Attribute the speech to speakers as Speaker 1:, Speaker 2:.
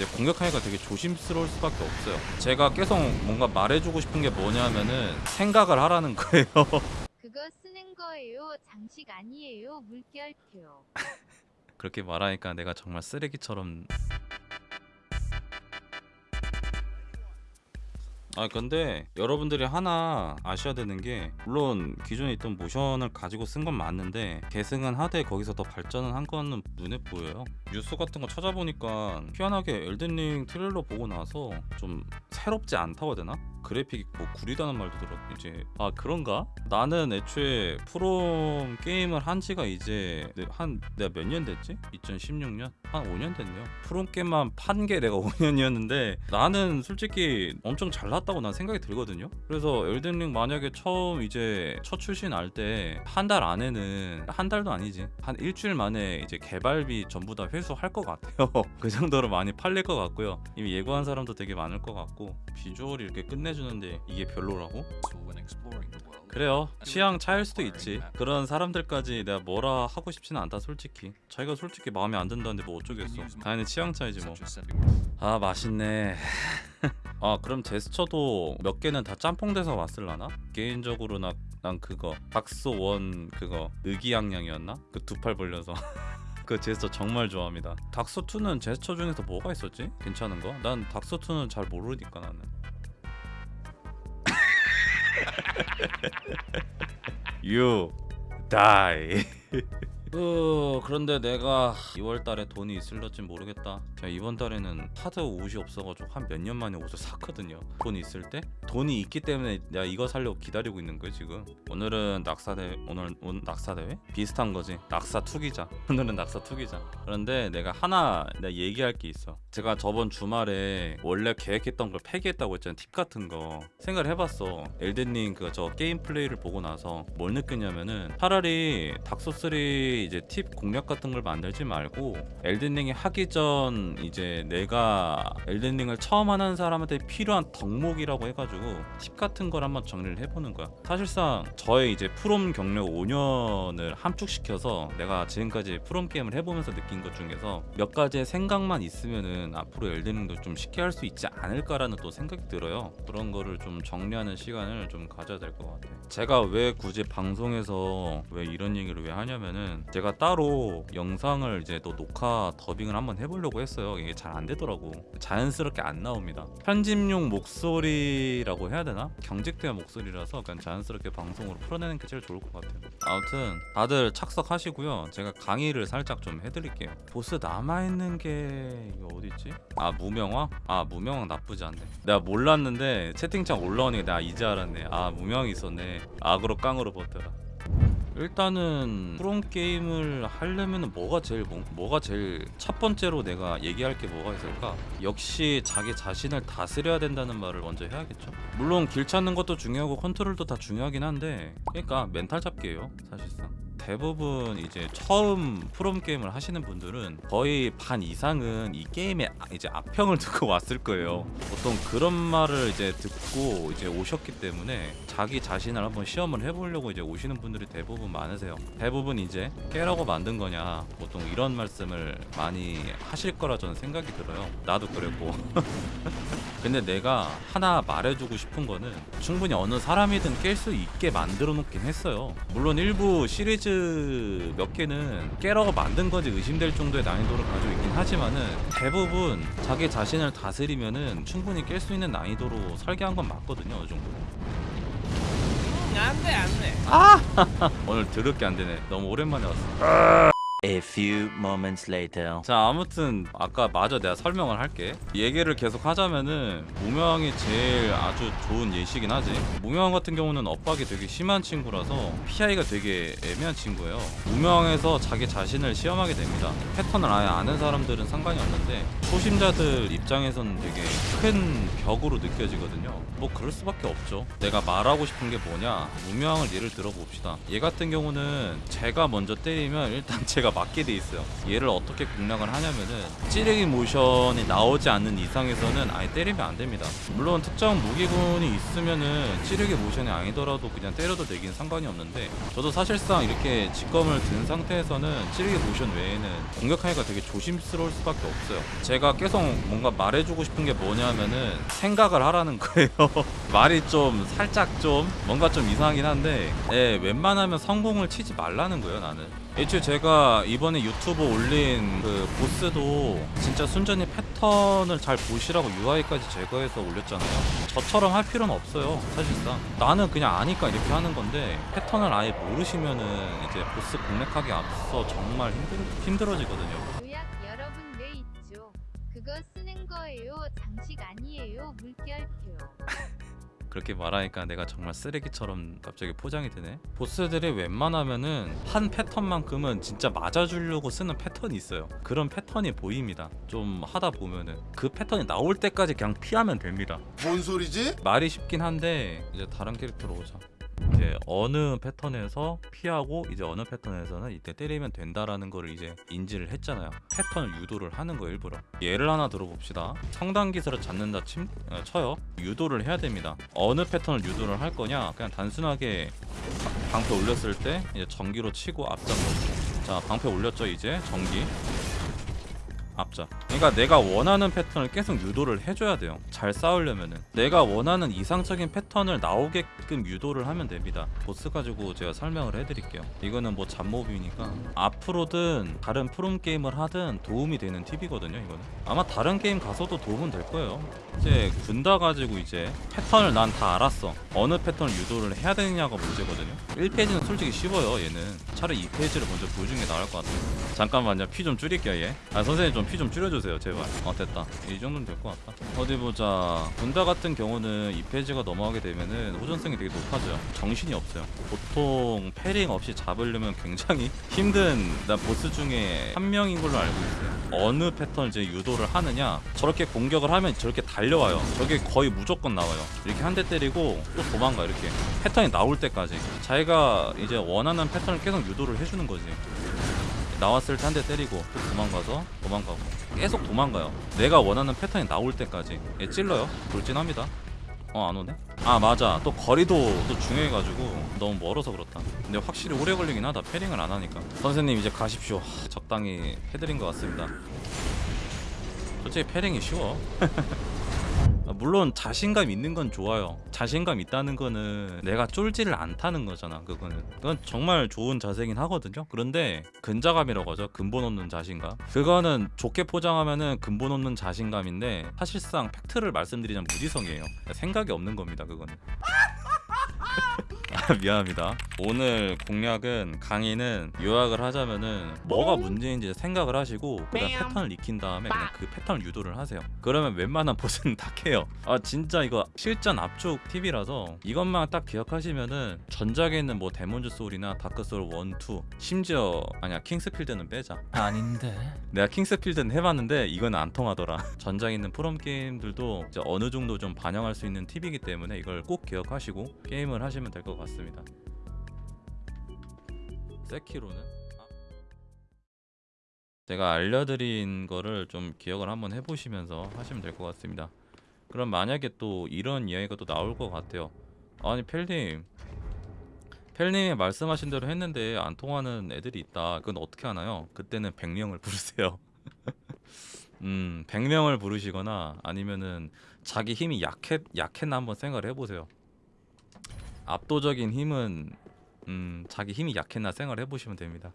Speaker 1: 이제 공격하기가 되게 조심스러울 수밖에 없어요. 제가 계속 뭔가 말해주고 싶은 게 뭐냐면은 생각을 하라는 거예요.
Speaker 2: 그거 쓰는 거예요. 장식 아니에요. 물결표.
Speaker 1: 그렇게 말하니까 내가 정말 쓰레기처럼 아 근데 여러분들이 하나 아셔야 되는 게 물론 기존에 있던 모션을 가지고 쓴 건 맞는데 계승은 하되 거기서 더 발전을 한 거는 눈에 보여요 뉴스 같은 거 찾아보니까 희한하게 엘든링 트레일러 보고 나서 좀 새롭지 않다고 해야 되나? 그래픽이 뭐 구리다는 말도 들었 이제 아 그런가? 나는 애초에 프롬 게임을 한 지가 이제 한 내가 몇 년 됐지? 2016년? 한 5년 됐네요. 프롬 게임만 판 게 내가 5년이었는데 나는 솔직히 엄청 잘났다고 난 생각이 들거든요. 그래서 엘든링 만약에 처음 이제 첫 출시 날 때 한 달 안에는 한 달도 아니지. 한 일주일 만에 이제 개발비 전부 다 회수할 것 같아요. 그 정도로 많이 팔릴 것 같고요. 이미 예고한 사람도 되게 많을 것 같고 비주얼이 이렇게 끝내주는데 이게 별로라고? 그래요. 취향 차일 수도 있지. 그런 사람들까지 내가 뭐라 하고 싶지는 않다 솔직히. 자기가 솔직히 마음에 안 든다는데 뭐 어쩌겠어 당연히 취향 차이지 뭐아 맛있네 아 그럼 제스처도 몇 개는 다 짬뽕 돼서 왔을라나? 개인적으로 나, 난 그거 박스 원 그거 의기양양이었나? 그 두 팔 벌려서 그 제스처 정말 좋아합니다 닥스 2는 제스처 중에서 뭐가 있었지? 괜찮은 거? 난 닥스 2는 잘 모르니까 나는 You die. 어, 그런데 내가 2월 달에 돈이 있을지 모르겠다. 제가 이번 달에는 하드 옷이 없어가지고 한 몇 년 만에 옷을 샀거든요. 돈이 있을 때 돈이 있기 때문에 내가 이거 살려고 기다리고 있는 거예요 지금. 오늘은 낙사대 오늘 오늘 낙사대회 비슷한 거지. 낙사 투기자. 오늘은 낙사 투기자. 그런데 내가 하나 내가 얘기할 게 있어. 제가 저번 주말에 원래 계획했던 걸 폐기했다고 했잖아요. 팁 같은 거 생각을 해봤어. 엘든링 그 저 게임 플레이를 보고 나서 뭘 느꼈냐면은 차라리 닥소 3 이제 팁 공략 같은 걸 만들지 말고 엘든링이 하기 전 이제 내가 엘든링을 처음 하는 사람한테 필요한 덕목이라고 해가지고 팁 같은 걸 한번 정리를 해보는 거야. 사실상 저의 이제 프롬 경력 5년을 함축시켜서 내가 지금까지 프롬 게임을 해보면서 느낀 것 중에서 몇 가지의 생각만 있으면은 앞으로 엘든링도 좀 쉽게 할 수 있지 않을까라는 또 생각이 들어요. 그런 거를 좀 정리하는 시간을 좀 가져야 될 것 같아요. 제가 왜 굳이 방송에서 왜 이런 얘기를 왜 하냐면은 제가 따로 영상을 이제 또 녹화 더빙을 한번 해보려고 했어요. 이게 잘 안 되더라고. 자연스럽게 안 나옵니다. 편집용 목소리라고 해야 되나? 경직된 목소리라서 그냥 자연스럽게 방송으로 풀어내는 게 제일 좋을 것 같아요. 아무튼 다들 착석하시고요. 제가 강의를 살짝 좀 해드릴게요. 보스 남아있는 게 이거 어디있지? 아 무명화? 아 무명화 나쁘지 않네. 내가 몰랐는데 채팅창 올라오니까 내가 이제 알았네. 아 무명이 있었네. 악으로 깡으로 버텨라. 일단은 프롬 게임을 하려면 뭐가 제일 뭐, 뭐가 제일 첫 번째로 내가 얘기할 게 뭐가 있을까? 역시 자기 자신을 다스려야 된다는 말을 먼저 해야겠죠. 물론 길 찾는 것도 중요하고 컨트롤도 다 중요하긴 한데 그러니까 멘탈 잡기예요, 사실상. 대부분 이제 처음 프롬 게임을 하시는 분들은 거의 반 이상은 이 게임에 아- 이제 악평을 듣고 왔을 거예요. 보통 그런 말을 이제 듣고 이제 오셨기 때문에 자기 자신을 한번 시험을 해보려고 이제 오시는 분들이 대부분 많으세요. 대부분 이제 깨라고 만든 거냐 보통 이런 말씀을 많이 하실 거라 저는 생각이 들어요. 나도 그랬고. 근데 내가 하나 말해주고 싶은 거는 충분히 어느 사람이든 깰 수 있게 만들어 놓긴 했어요. 물론 일부 시리즈 몇 개는 깨라고 만든 건지 의심될 정도의 난이도를 가지고 있긴 하지만은 대부분 자기 자신을 다스리면은 충분히 깰 수 있는 난이도로 설계한 건 맞거든요. 어느 정도.
Speaker 3: 안돼 안돼
Speaker 1: 오늘 드럽게 안 되네. 너무 오랜만에 왔어.
Speaker 4: A few moments later.
Speaker 1: 자 아무튼 아까 마저 내가 설명을 할게. 얘기를 계속 하자면은 무명이 제일 아주 좋은 예시긴 하지. 무명 같은 경우는 엇박이 되게 심한 친구라서 PI가 되게 애매한 친구예요. 무명에서 자기 자신을 시험하게 됩니다. 패턴을 아예 아는 사람들은 상관이 없는데 초심자들 입장에서는 되게 큰 벽으로 느껴지거든요. 뭐 그럴 수밖에 없죠. 내가 말하고 싶은 게 뭐냐? 무명을 예를 들어 봅시다. 얘 같은 경우는 제가 먼저 때리면 일단 제가 얘가 맞게 돼 있어요. 얘를 어떻게 공략을 하냐면은 찌르기 모션이 나오지 않는 이상에서는 아예 때리면 안 됩니다. 물론 특정 무기군이 있으면은 찌르기 모션이 아니더라도 그냥 때려도 되긴 상관이 없는데 저도 사실상 이렇게 직검을 든 상태에서는 찌르기 모션 외에는 공격하기가 되게 조심스러울 수밖에 없어요. 제가 계속 뭔가 말해주고 싶은 게 뭐냐면은 생각을 하라는 거예요. 말이 좀 살짝 좀 뭔가 좀 이상하긴 한데 예, 웬만하면 성공을 치지 말라는 거예요 나는 애초에 제가 이번에 유튜브 올린 그 보스도 진짜 순전히 패턴을 잘 보시라고 UI까지 제거해서 올렸잖아요 저처럼 할 필요는 없어요 사실상 나는 그냥 아니까 이렇게 하는 건데 패턴을 아예 모르시면은 이제 보스 공략하기 앞서 정말 힘들, 힘들어지거든요
Speaker 2: 요약 여러분 왜 있죠? 그거 쓰는 거예요. 장식 아니에요. 물결표.
Speaker 1: 그렇게 말하니까 내가 정말 쓰레기처럼 갑자기 포장이 되네. 보스들이 웬만하면은 한 패턴만큼은 진짜 맞아주려고 쓰는 패턴이 있어요. 그런 패턴이 보입니다. 좀 하다 보면은 그 패턴이 나올 때까지 그냥 피하면 됩니다.
Speaker 3: 뭔 소리지?
Speaker 1: 말이 쉽긴 한데 이제 다른 캐릭터로 오자. 이제 어느 패턴에서 피하고 이제 어느 패턴에서는 이때 때리면 된다라는 거를 이제 인지를 했잖아요. 패턴을 유도를 하는 거 일부러. 예를 하나 들어봅시다. 기술을 잡는다 침 어, 쳐요. 유도를 해야 됩니다. 어느 패턴을 유도를 할 거냐? 그냥 단순하게 바- 방패 올렸을 때 이제 전기로 치고 앞장 넣고. 자 방패 올렸죠 이제 전기. 앞자. 그러니까 내가 원하는 패턴을 계속 유도를 해줘야 돼요. 잘 싸우려면은 내가 원하는 이상적인 패턴을 나오게끔 유도를 하면 됩니다. 보스 가지고 제가 설명을 해드릴게요. 이거는 뭐 잡몹이니까 앞으로든 다른 프롬 게임을 하든 도움이 되는 팁이거든요. 이거는 아마 다른 게임 가서도 도움은 될 거예요. 이제 군다 가지고 이제 패턴을 난 다 알았어. 어느 패턴을 유도를 해야 되느냐가 문제거든요. 1페이지는 솔직히 쉬워요. 얘는 차라리 2페이지를 먼저 보여주는 게 나을 것 같아요. 잠깐만요. 피 좀 줄일게요. 얘. 아 선생님 좀 피 좀 줄여주세요. 제발. 어 됐다. 이 정도면 될 것 같다. 어디 보자. 군다 같은 경우는 2페이지가 넘어가게 되면은 호전성이 되게 높아져요. 정신이 없어요. 보통 패링 없이 잡으려면 굉장히 힘든 난 보스 중에 한 명인 걸로 알고 있어요. 어느 패턴을 이제 유도를 하느냐 저렇게 공격을 하면 저렇게 달려와요. 저게 거의 무조건 나와요. 이렇게 한 대 때리고 또 도망가 이렇게 패턴이 나올 때까지 자기가 이제 원하는 패턴을 계속 유도를 해주는 거지. 나왔을 때 한 대 때리고 또 도망가서 도망가고. 계속 도망가요. 내가 원하는 패턴이 나올 때까지. 얘 찔러요. 돌진합니다. 어 안 오네? 아 맞아. 또 거리도 또 중요해가지고 너무 멀어서 그렇다. 근데 확실히 오래 걸리긴 하다. 패링을 안 하니까. 선생님 이제 가십시오. 하, 적당히 해드린 것 같습니다. 솔직히 패링이 쉬워. 아, 물론 자신감 있는 건 좋아요. 자신감 있다는 거는 내가 쫄지를 않다는 거잖아. 그거는 그건 정말 좋은 자세긴 하거든요. 그런데 근자감이라고 하죠. 근본 없는 자신감. 그거는 좋게 포장하면은 근본 없는 자신감인데 사실상 팩트를 말씀드리자면 무지성이에요. 생각이 없는 겁니다. 그거는. 아, 미안합니다. 오늘 공략은 강의는 요약을 하자면은 뭐가 문제인지 생각을 하시고 그다음 패턴을 익힌 다음에 그냥 그 패턴을 유도를 하세요. 그러면 웬만한 보스는 다 깨요. 아 진짜 이거 실전 압축 팁이라서 이것만 딱 기억하시면은 전작에 있는 뭐 데몬즈 소울이나 다크 소울 1, 2 심지어 아니야 킹스필드는 빼자.
Speaker 4: 아닌데.
Speaker 1: 내가 킹스필드는 해봤는데 이건 안 통하더라. 전작에 있는 프롬 게임들도 이제 어느 정도 좀 반영할 수 있는 팁이기 때문에 이걸 꼭 기억하시고 게임을 하시면 될 것 같습니다. 세키로는 아. 제가 알려드린 거를 좀 기억을 한번 해보시면서 하시면 될 것 같습니다. 그럼 만약에 또 이런 이야기가 또 나올 것 같아요. 아니 펠님, 펠님이 말씀하신 대로 했는데 안 통하는 애들이 있다. 그건 어떻게 하나요? 그때는 100명을 부르세요. 음, 100명을 부르시거나 아니면은 자기 힘이 약했 약했나 한번 생각을 해보세요. 압도적인 힘은 음, 자기 힘이 약했나 생각을 해보시면 됩니다.